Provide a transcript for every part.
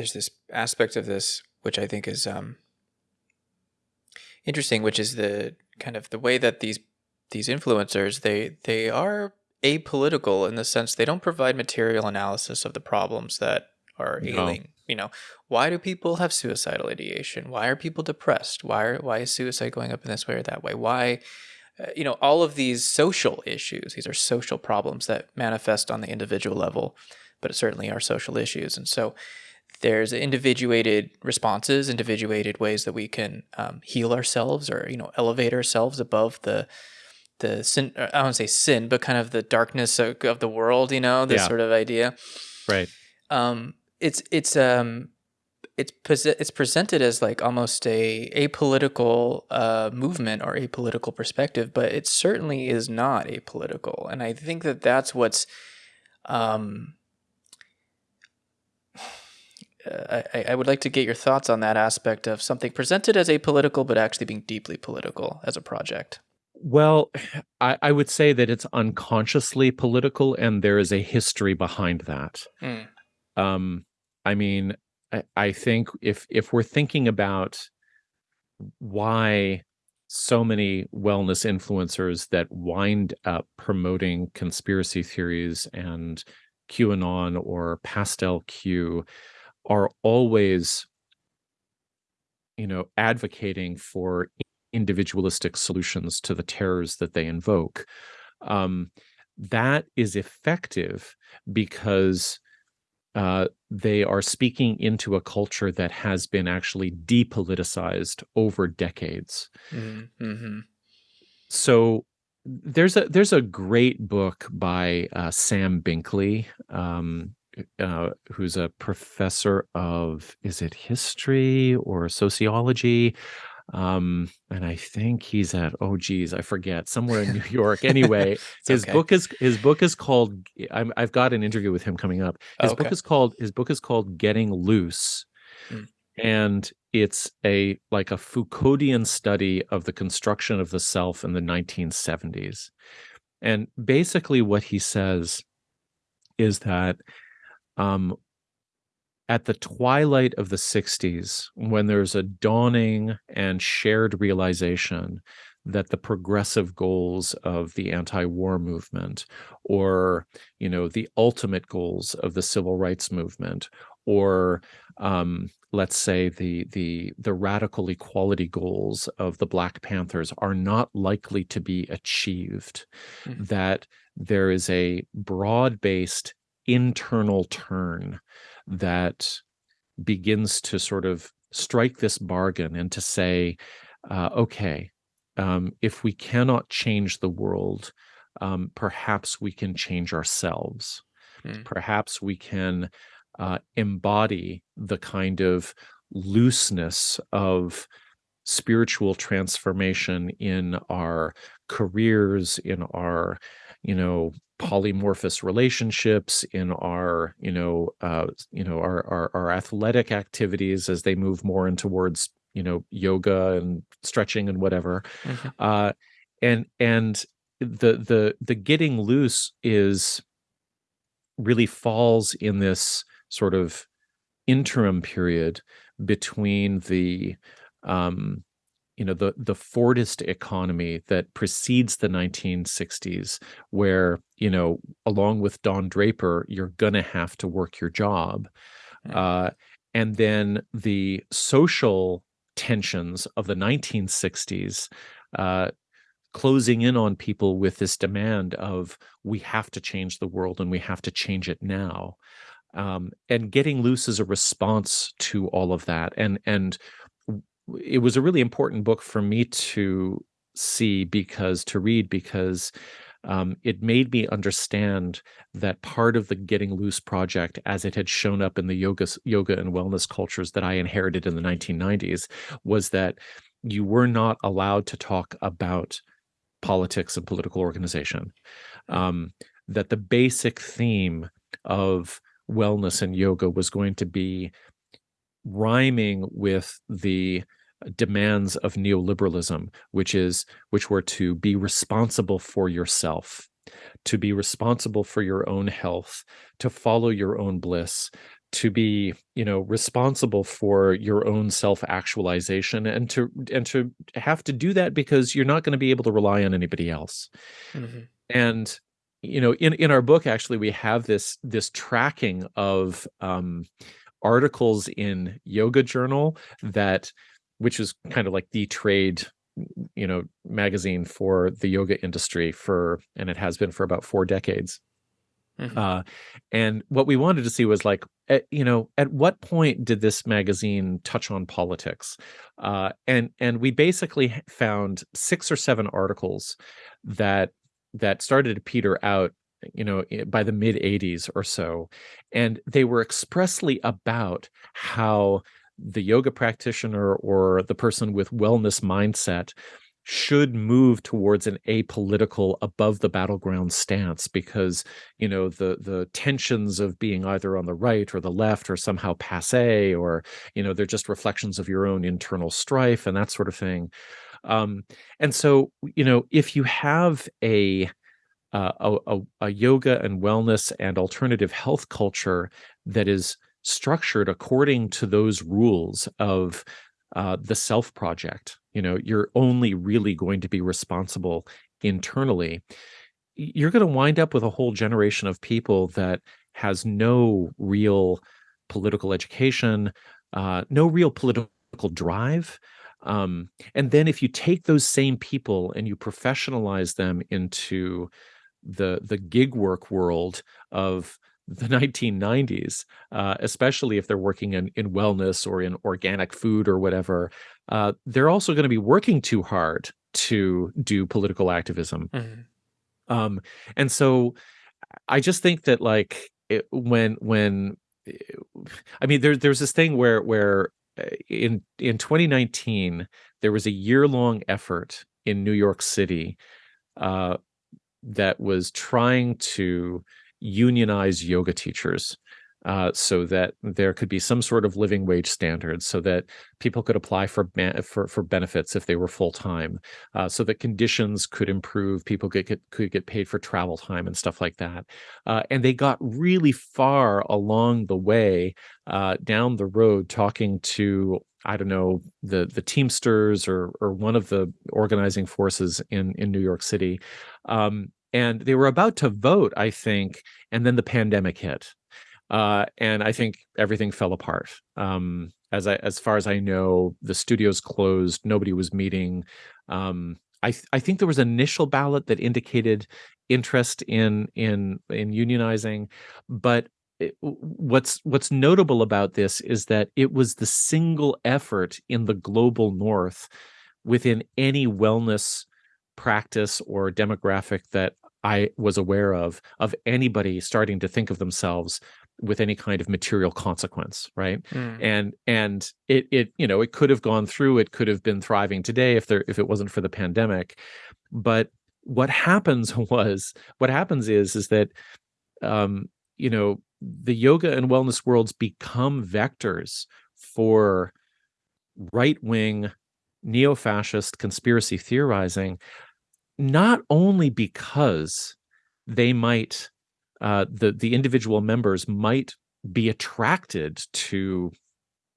there's this aspect of this which I think is um, interesting, which is the kind of the way that these these influencers they they are apolitical in the sense they don't provide material analysis of the problems that are No. ailing. You know, why do people have suicidal ideation? Why are people depressed? Why are, why is suicide going up in this way or that way? Why, uh, you know, all of these social issues. These are social problems that manifest on the individual level, but certainly are social issues. And so, there's individuated responses, individuated ways that we can um, heal ourselves or you know elevate ourselves above the the sin. I don't want to say sin, but kind of the darkness of, of the world. You know, this Yeah. sort of idea Right. um, it's it's um it's it's presented as like almost a apolitical uh, movement or apolitical perspective, but it certainly is not apolitical, and I think that that's what's um. Uh, I, I would like to get your thoughts on that aspect of something presented as apolitical, but actually being deeply political as a project. Well, I, I would say that it's unconsciously political, and there is a history behind that. Mm. Um, I mean, I, I think if if we're thinking about why so many wellness influencers that wind up promoting conspiracy theories and QAnon or Pastel Q are always, you know, advocating for individualistic solutions to the terrors that they invoke. Um, that is effective because uh, they are speaking into a culture that has been actually depoliticized over decades. Mm-hmm. So there's a there's a great book by uh, Sam Binkley, um, uh, who's a professor of is it history or sociology, um, and I think he's at oh geez I forget somewhere in New York. Anyway, his okay. book is his book is called I'm, I've got an interview with him coming up. His book Okay. is called his book is called Getting Loose, Mm. and it's a like a Foucauldian study of the construction of the self in the 1970s. And basically, what he says is that um, at the twilight of the 60s, when there's a dawning and shared realization that the progressive goals of the anti-war movement or you know the ultimate goals of the civil rights movement or um, let's say the the the radical equality goals of the black panthers are not likely to be achieved Mhm. that there is a broad-based internal turn that begins to sort of strike this bargain and to say, uh, okay, um, if we cannot change the world, um, perhaps we can change ourselves. Mm. Perhaps we can uh, embody the kind of looseness of spiritual transformation in our careers, in our, you know, polymorphous relationships, in our, you know, uh, you know, our, our our athletic activities as they move more in towards, you know, yoga and stretching and whatever. Mhm. Uh, and and the the the getting loose is really falls in this sort of interim period between the um you know the the Fordist economy that precedes the 1960s where you know along with Don Draper you're going to have to work your job Mm. uh and then the social tensions of the 1960s uh closing in on people with this demand of we have to change the world and we have to change it now um, and getting loose is a response to all of that and and it was a really important book for me to see because to read because um, it made me understand that part of the getting loose project as it had shown up in the yoga yoga and wellness cultures that i inherited in the 1990s was that you were not allowed to talk about politics and political organization. Um, that the basic theme of wellness and yoga was going to be rhyming with the demands of neoliberalism which is which were to be responsible for yourself to be responsible for your own health to follow your own bliss to be you know responsible for your own self-actualization and to and to have to do that because you're not going to be able to rely on anybody else mm-hmm. and you know in in our book actually we have this this tracking of um articles in yoga journal that which is kind of like the trade you know magazine for the yoga industry for and it has been for about four decades. Mm-hmm. uh, and what we wanted to see was like at, you know at what point did this magazine touch on politics? Uh, and and we basically found six or seven articles that that started to peter out you know by the mid 80s or so. And they were expressly about how the yoga practitioner or the person with wellness mindset should move towards an apolitical above the battleground stance because you know the the tensions of being either on the right or the left or somehow passe or you know they're just reflections of your own internal strife and that sort of thing. Um and so you know if you have a uh, a, a, yoga and wellness and alternative health culture that is structured according to those rules of uh, the self project you know you're only really going to be responsible internally. You're going to wind up with a whole generation of people that has no real political education uh, no real political drive um, and then if you take those same people and you professionalize them into the the gig work world of the 1990s, uh, especially if they're working in, in wellness or in organic food or whatever, uh, they're also going to be working too hard to do political activism. Mm-hmm. Um, and so I just think that like it, when when I mean there there's this thing where where uh, in in 2019 there was a year long effort in New York City uh, that was trying to unionize yoga teachers uh, so that there could be some sort of living wage standards, so that people could apply for for, for benefits if they were full time, uh, so that conditions could improve, people could get could get paid for travel time and stuff like that. Uh, and they got really far along the way uh, down the road, talking to I don't know the the Teamsters or or one of the organizing forces in in New York City. Um, and they were about to vote, I think, and then the pandemic hit, uh, and I think everything fell apart. Um, as I, as far as I know, the studios closed. Nobody was meeting. Um, I, th- I think there was an initial ballot that indicated interest in in in unionizing, but it, what's what's notable about this is that it was the single effort in the global north within any wellness practice or demographic that I was aware of of anybody starting to think of themselves with any kind of material consequence right mm. and and it it you know it could have gone through it could have been thriving today if there if it wasn't for the pandemic but what happens was what happens is is that um you know the yoga and wellness worlds become vectors for right wing neo fascist conspiracy theorizing not only because they might uh, the the individual members might be attracted to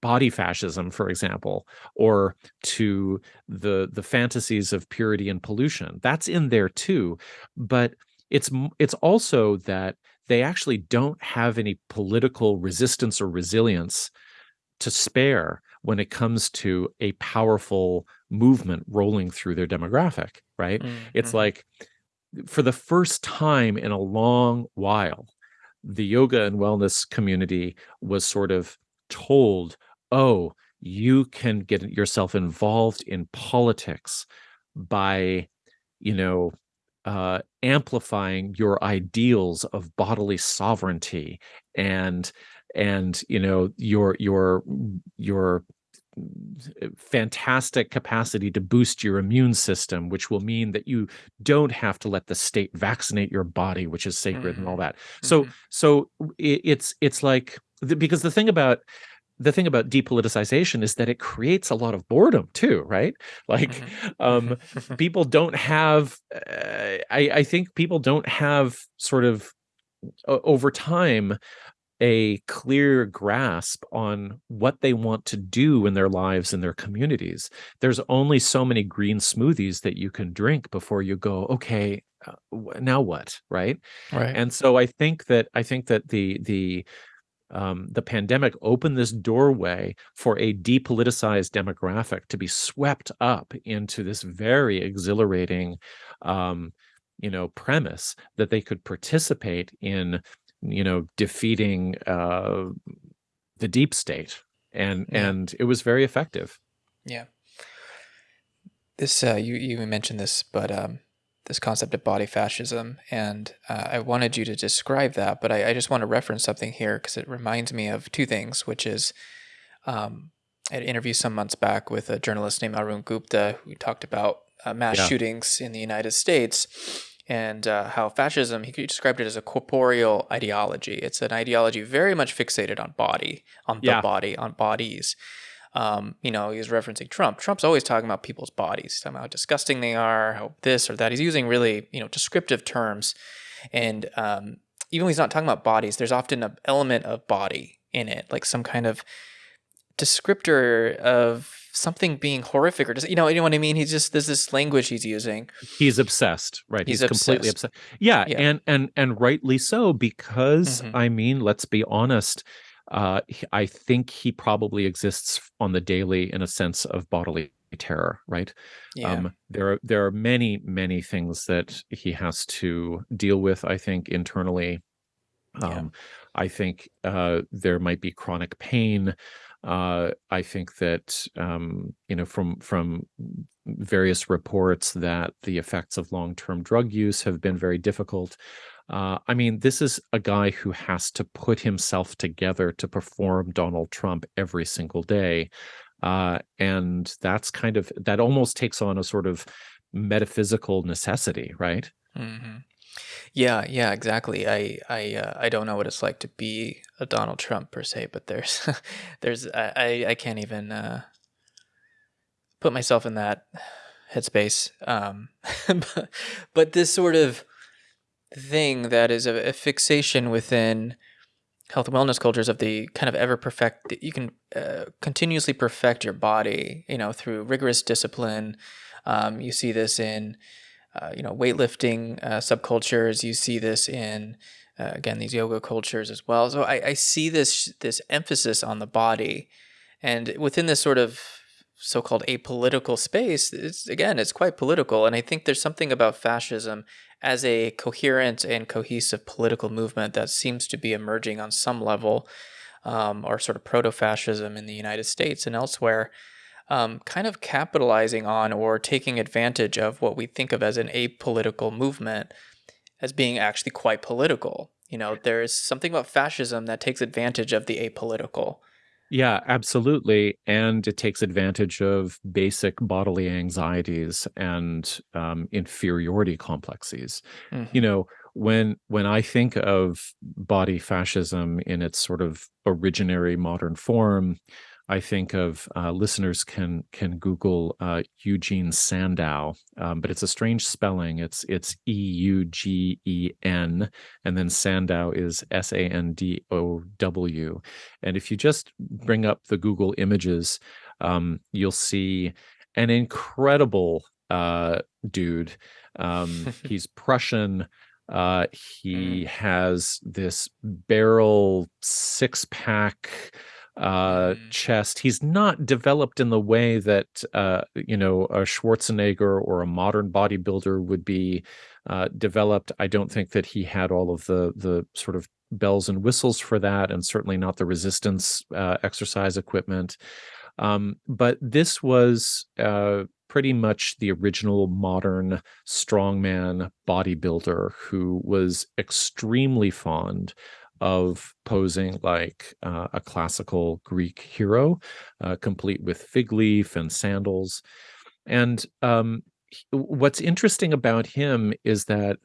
body fascism for example or to the the fantasies of purity and pollution. That's in there too but it's it's also that they actually don't have any political resistance or resilience to spare when it comes to a powerful movement rolling through their demographic, right? Mm-hmm. It's like for the first time in a long while, the yoga and wellness community was sort of told, oh, you can get yourself involved in politics by, you know, uh, amplifying your ideals of bodily sovereignty and and you know your your your fantastic capacity to boost your immune system which will mean that you don't have to let the state vaccinate your body which is sacred mm-hmm. and all mm-hmm. that so mm-hmm. so it's it's like because the thing about the thing about depoliticization is that it creates a lot of boredom too right like mm-hmm. um people don't have uh, i i think people don't have sort of over time a clear grasp on what they want to do in their lives and their communities. There's only so many green smoothies that you can drink before you go, okay, uh, now what, right? Right. And so I think that I think that the the um, the pandemic opened this doorway for a depoliticized demographic to be swept up into this very exhilarating, um, you know, premise that they could participate in, you know, defeating uh, the deep state, and Yeah. and it was very effective. Yeah. This uh, you you mentioned this, but um, this concept of body fascism, and uh, I wanted you to describe that, but I, I just want to reference something here because it reminds me of two things, which is um, I had an interview some months back with a journalist named Arun Gupta who talked about uh, mass Yeah. shootings in the United States and uh, how fascism, he described it as a corporeal ideology. It's an ideology very much fixated on body, on the Yeah. body, on bodies. Um, you know, he's referencing Trump. Trump's always talking about people's bodies, talking about how disgusting they are, how this or that. He's using really, you know, descriptive terms. And um, even when he's not talking about bodies, there's often an element of body in it, like some kind of descriptor of something being horrific or just, you know, you know what I mean? He's just, there's this language he's using. He's obsessed, right? He's He's, completely obsessed. obsessed. Yeah, Yeah. and and and rightly so because Mhm. I mean, let's be honest. Uh, I think he probably exists on the daily in a sense of bodily terror, right? Yeah. Um, there are there are many many things that he has to deal with. I think internally. Yeah. Um, I think uh, there might be chronic pain. Uh, I think that um, you know from from various reports that the effects of long-term drug use have been very difficult. Uh, I mean, this is a guy who has to put himself together to perform Donald Trump every single day. Uh, and that's kind of that almost takes on a sort of metaphysical necessity, right? hmm Yeah, yeah, exactly. I I uh, I don't know what it's like to be a Donald Trump per se, but there's there's I I can't even uh, put myself in that headspace. Um, but, but this sort of thing that is a, a fixation within health and wellness cultures of the kind of ever perfect you can uh, continuously perfect your body you know through rigorous discipline um, you see this in uh, you know weightlifting uh, subcultures. You see this in uh, again these yoga cultures as well. So I, I see this this emphasis on the body. And within this sort of so-called apolitical space it's again it's quite political. And i think there's something about fascism as a coherent and cohesive political movement that seems to be emerging on some level, um, or sort of proto fascism in the United States and elsewhere, um, kind of capitalizing on or taking advantage of what we think of as an apolitical movement as being actually quite political. You know, there is something about fascism that takes advantage of the apolitical. Yeah, absolutely. And it takes advantage of basic bodily anxieties and um, inferiority complexes. Mhm. You know, when when I think of body fascism in its sort of originary modern form, I think of uh, listeners can can Google uh, Eugene Sandow, um, but it's a strange spelling. It's it's E U G E N, and then Sandow is S A N D O W. And if you just bring up the Google images, um, you'll see an incredible uh, dude. Um, he's Prussian. Uh, he has this barrel six pack uh Mm. chest. He's not developed in the way that uh you know a schwarzenegger or a modern bodybuilder would be uh developed. I don't think that he had all of the the sort of bells and whistles for that and certainly not the resistance uh, exercise equipment. Um but this was uh pretty much the original modern strongman bodybuilder who was extremely fond of posing like uh, a classical Greek hero, uh, complete with fig leaf and sandals. And um, what's interesting about him is that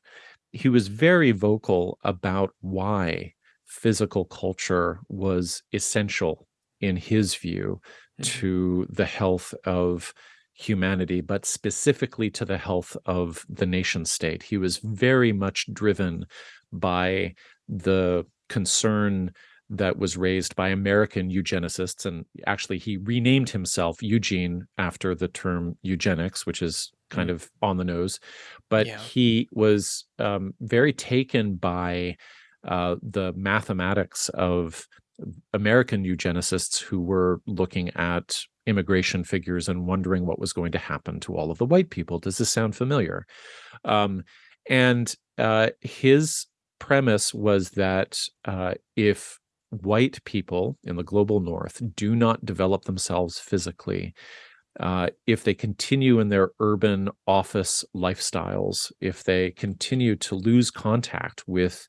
he was very vocal about why physical culture was essential in his view Mhm. to the health of humanity, but specifically to the health of the nation state. He was very much driven by the concern that was raised by American eugenicists. And actually, he renamed himself Eugene after the term eugenics, which is kind mm. of on the nose. But yeah. he was um, very taken by uh, the mathematics of American eugenicists who were looking at immigration figures and wondering what was going to happen to all of the white people. Does this sound familiar? Um, and uh, his premise was that uh, if white people in the global north do not develop themselves physically, uh, if they continue in their urban office lifestyles, if they continue to lose contact with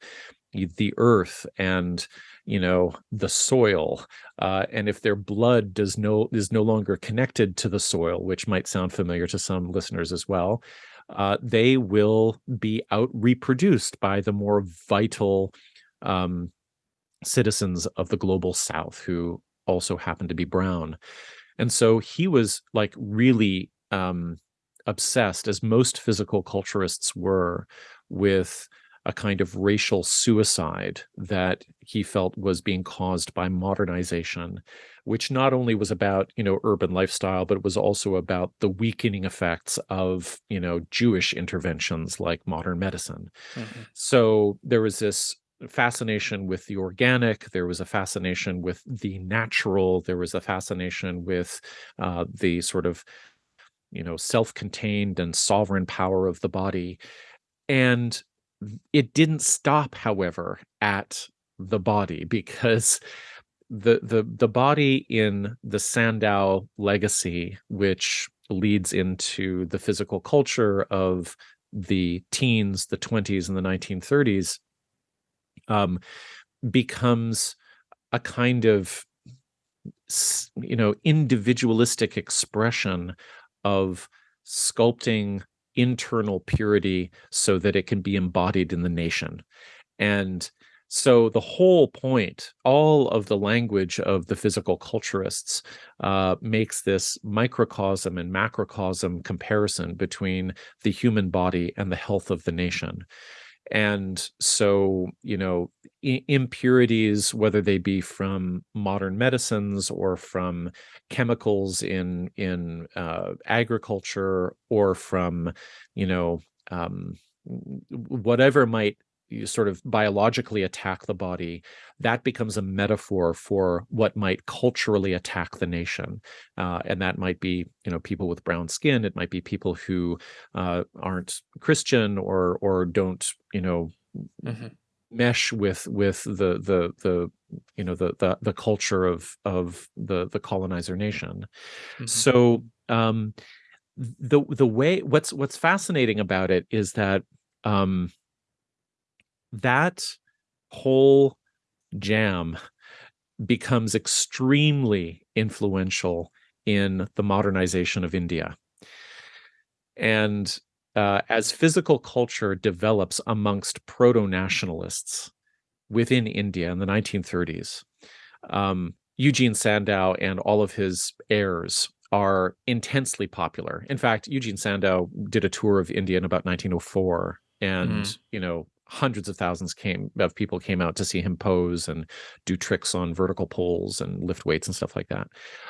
the earth and you know the soil uh, and if their blood does no is no longer connected to the soil which might sound familiar to some listeners as well uh, they will be out reproduced by the more vital um, citizens of the global south who also happen to be brown. And so he was like really um, obsessed as most physical culturists were with a kind of racial suicide that he felt was being caused by modernization, which not only was about, you know, urban lifestyle, but it was also about the weakening effects of, you know, Jewish interventions like modern medicine. Mm-hmm. So there was this fascination with the organic there was a fascination with the natural there was a fascination with uh, the sort of you know self-contained and sovereign power of the body and it didn't stop, however, at the body because the the the body in the Sandow legacy, which leads into the physical culture of the teens, the 20s, and the 1930s, um, becomes a kind of you know individualistic expression of sculpting internal purity so that it can be embodied in the nation. And so the whole point, all of the language of the physical culturists uh, makes this microcosm and macrocosm comparison between the human body and the health of the nation. And so you know impurities whether they be from modern medicines or from chemicals in in uh, agriculture or from you know um, whatever might sort of biologically attack the body, that becomes a metaphor for what might culturally attack the nation. Uh, and that might be, you know, people with brown skin. It might be people who uh, aren't Christian or or don't, you know, mm-hmm. mesh with with the the the you know the the the culture of of the the colonizer nation. Mm-hmm. So um, the the way what's what's fascinating about it is that um, that whole jam becomes extremely influential in the modernization of India. And uh, as physical culture develops amongst proto nationalists within India in the 1930s, um, Eugene Sandow and all of his heirs are intensely popular. In fact, Eugene Sandow did a tour of India in about 1904 and mm. you know hundreds of thousands came of people came out to see him pose and do tricks on vertical poles and lift weights and stuff like that.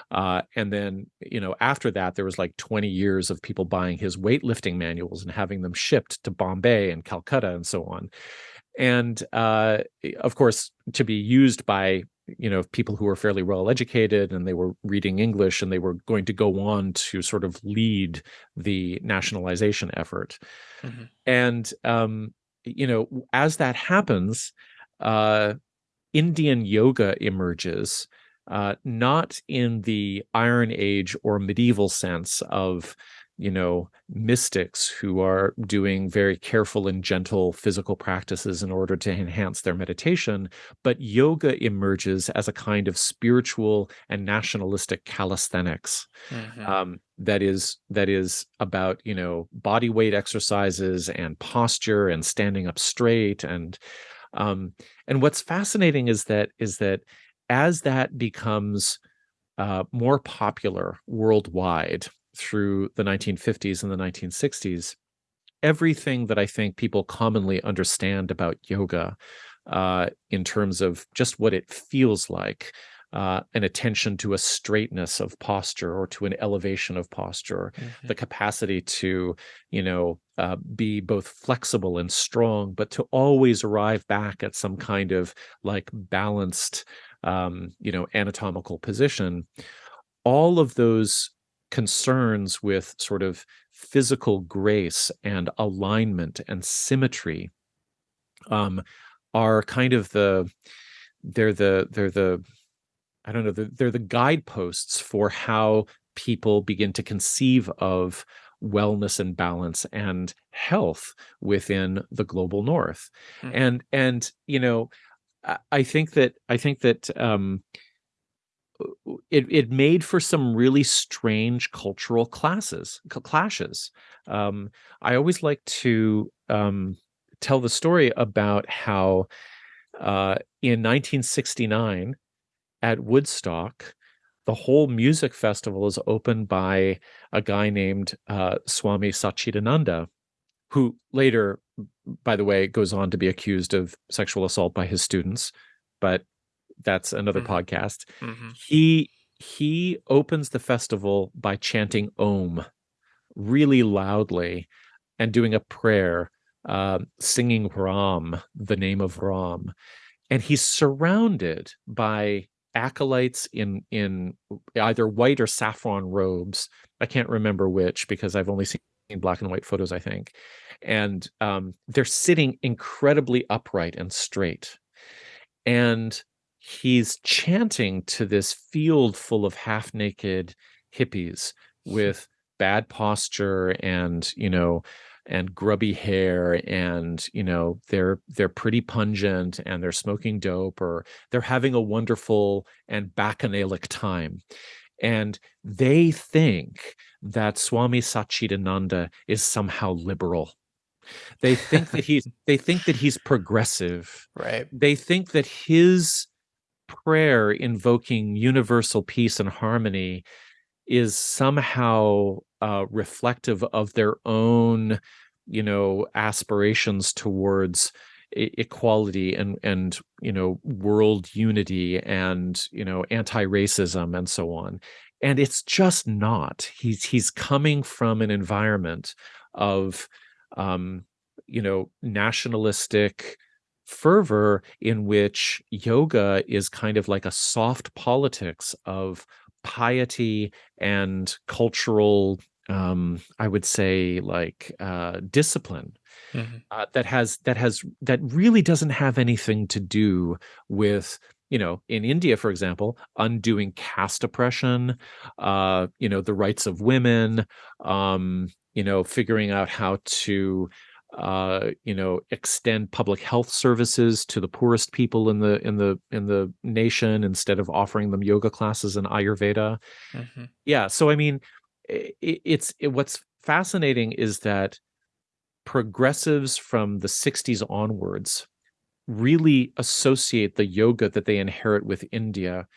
Uh, and then, you know, after that, there was like 20 years of people buying his weightlifting manuals and having them shipped to Bombay and Calcutta and so on. And uh, of course, to be used by you know people who were fairly well educated and they were reading english and they were going to go on to sort of lead the nationalization effort mm-hmm. and um, you know, as that happens, uh, Indian yoga emerges, uh, not in the Iron Age or medieval sense of you know, mystics who are doing very careful and gentle physical practices in order to enhance their meditation. But yoga emerges as a kind of spiritual and nationalistic calisthenics mm-hmm. um, that is that is about you know body weight exercises and posture and standing up straight and um, and what's fascinating is that is that as that becomes uh, more popular worldwide through the 1950s and the 1960s, everything that I think people commonly understand about yoga uh, in terms of just what it feels like uh, an attention to a straightness of posture or to an elevation of posture, mm-hmm. the capacity to, you know, uh, be both flexible and strong, but to always arrive back at some kind of like balanced, um, you know, anatomical position. All of those concerns with sort of physical grace and alignment and symmetry um, are kind of the they're the they're the I don't know, they're, they're the guideposts for how people begin to conceive of wellness and balance and health within the global north mm-hmm. and and you know i think that i think that um it it made for some really strange cultural classes clashes. Um i always like to um tell the story about how uh in 1969 at Woodstock, the whole music festival is opened by a guy named uh, Swami Satchidananda, who later, by the way, goes on to be accused of sexual assault by his students, but that's another mm-hmm. podcast. Mm-hmm. He he opens the festival by chanting Om really loudly and doing a prayer, uh, singing Ram, the name of Ram. And he's surrounded by acolytes in in either white or saffron robes. I can't remember which because I've only seen black and white photos, I think. And um, they're sitting incredibly upright and straight. And he's chanting to this field full of half naked hippies hmm. with bad posture and, you know, and grubby hair and you know they're they're pretty pungent and they're smoking dope or they're having a wonderful and bacchanalic time. And they think that swami satchidananda is somehow liberal. They think that he's they think that he's progressive. Right. They think that his prayer invoking universal peace and harmony is somehow uh, reflective of their own, you know, aspirations towards equality and and you know world unity and you know anti-racism and so on. And it's just not. He's he's coming from an environment of um you know nationalistic fervor in which yoga is kind of like a soft politics of piety and cultural um i would say like uh discipline mm-hmm. uh, that has that has that really doesn't have anything to do with you know in india for example undoing caste oppression uh you know the rights of women um you know figuring out how to uh, you know, extend public health services to the poorest people in the in the in the nation instead of offering them yoga classes and Ayurveda. Mm-hmm. Yeah, so I mean, it, it's it, what's fascinating is that progressives from the 60s onwards really associate the yoga that they inherit with India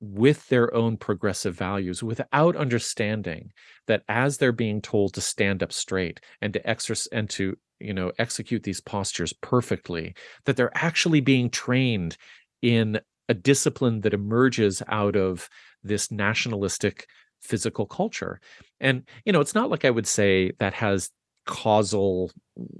with their own progressive values without understanding that as they're being told to stand up straight and to exercise and to you know execute these postures perfectly that they're actually being trained in a discipline that emerges out of this nationalistic physical culture and you know it's not like i would say that has causal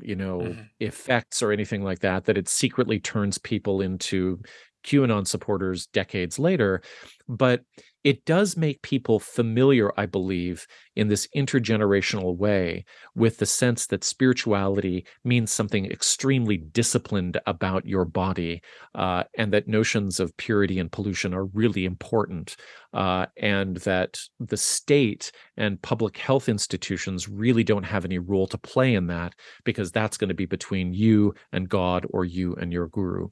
you know mm-hmm. effects or anything like that that it secretly turns people into QAnon supporters decades later. But it does make people familiar, I believe, in this intergenerational way with the sense that spirituality means something extremely disciplined about your body, uh, and that notions of purity and pollution are really important, uh, and that the state and public health institutions really don't have any role to play in that because that's going to be between you and God or you and your guru.